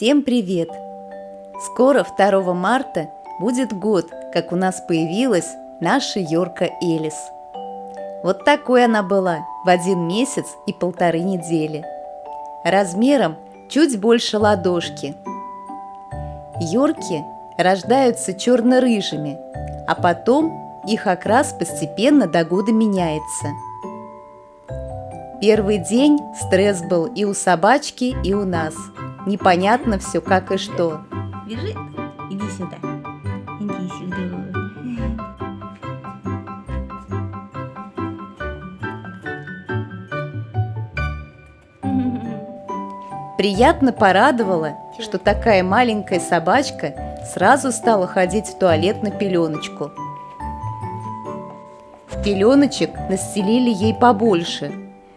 Всем привет! Скоро, 2 марта, будет год, как у нас появилась наша Йорка Элис. Вот такой она была в один месяц и полторы недели. Размером чуть больше ладошки. Йорки рождаются черно-рыжими, а потом их окрас постепенно до года меняется. Первый день стресс был и у собачки, и у нас – Непонятно все как и что. Бежит. Иди сюда. Иди сюда. Приятно порадовало, что такая маленькая собачка сразу стала ходить в туалет на пеленочку. В пеленочек настелили ей побольше,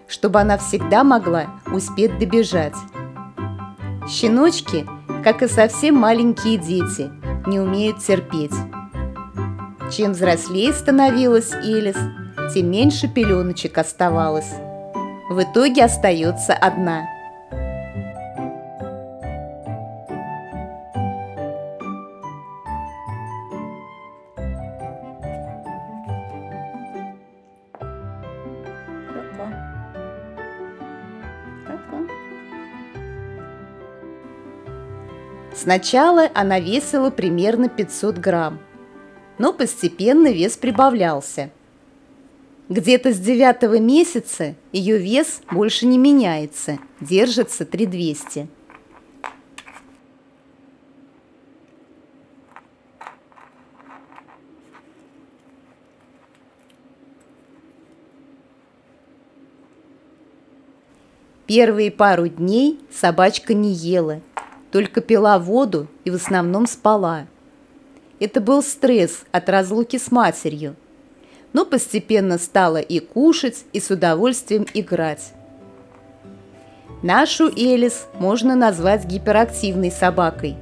чтобы она всегда могла успеть добежать. Щеночки, как и совсем маленькие дети, не умеют терпеть. Чем взрослее становилась Элис, тем меньше пеленочек оставалось. В итоге остается одна – Сначала она весила примерно 500 грамм, но постепенно вес прибавлялся. Где-то с девятого месяца ее вес больше не меняется, держится 3200. Первые пару дней собачка не ела – только пила воду и в основном спала. Это был стресс от разлуки с матерью, но постепенно стала и кушать, и с удовольствием играть. Нашу Элис можно назвать гиперактивной собакой.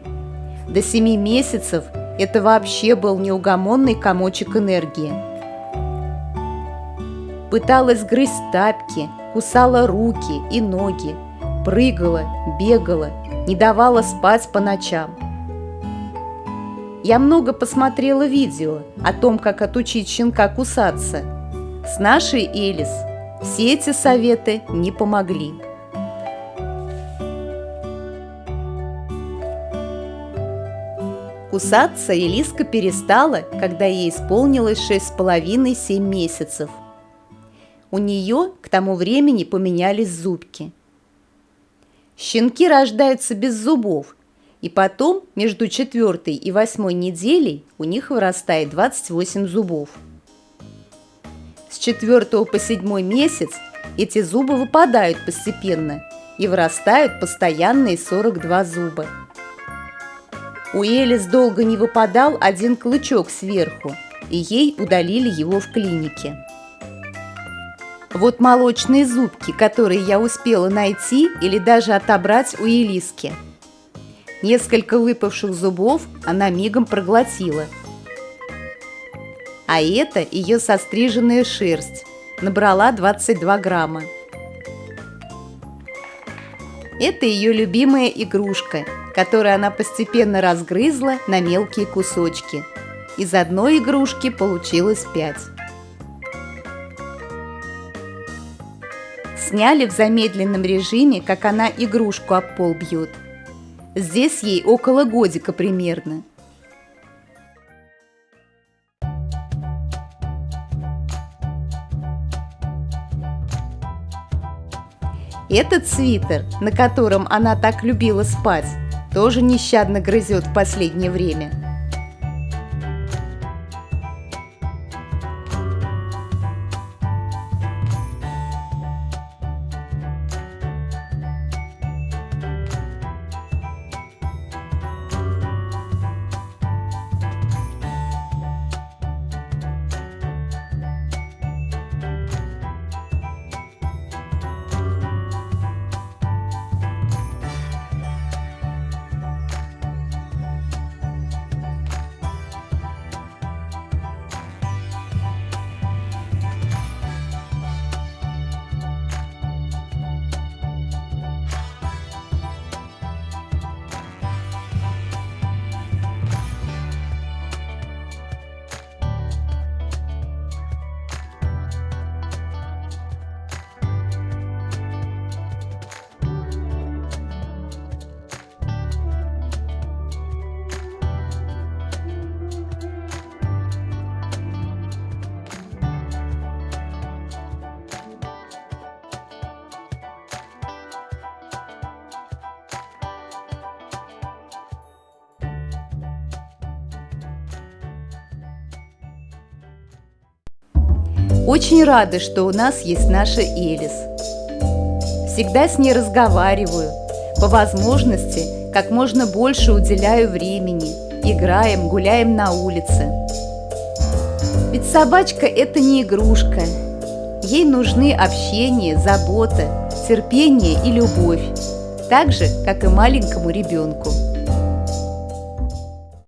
До семи месяцев это вообще был неугомонный комочек энергии. Пыталась грызть тапки, кусала руки и ноги, прыгала, бегала не давала спать по ночам. Я много посмотрела видео о том, как отучить щенка кусаться. С нашей Элис все эти советы не помогли. Кусаться Элиска перестала, когда ей исполнилось шесть с половиной семь месяцев. У нее к тому времени поменялись зубки – Щенки рождаются без зубов, и потом между четвертой и восьмой неделей у них вырастает 28 зубов. С четвертого по седьмой месяц эти зубы выпадают постепенно и вырастают постоянные 42 зуба. У Элис долго не выпадал один клычок сверху, и ей удалили его в клинике. Вот молочные зубки, которые я успела найти или даже отобрать у Елиски. Несколько выпавших зубов она мигом проглотила. А это ее состриженная шерсть. Набрала 22 грамма. Это ее любимая игрушка, которую она постепенно разгрызла на мелкие кусочки. Из одной игрушки получилось пять. Сняли в замедленном режиме, как она игрушку об пол бьет. Здесь ей около годика примерно. Этот свитер, на котором она так любила спать, тоже нещадно грызет в последнее время – Очень рады, что у нас есть наша Элис. Всегда с ней разговариваю, по возможности как можно больше уделяю времени, играем, гуляем на улице. Ведь собачка – это не игрушка. Ей нужны общение, забота, терпение и любовь, так же, как и маленькому ребенку.